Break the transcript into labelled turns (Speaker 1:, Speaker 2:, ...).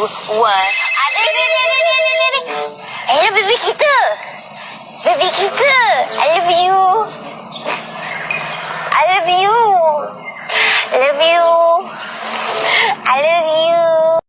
Speaker 1: 2 1 Ada ni ni ni ni ni Hello baby kita. Baby kita. I love you. I love you. I love you. I love you.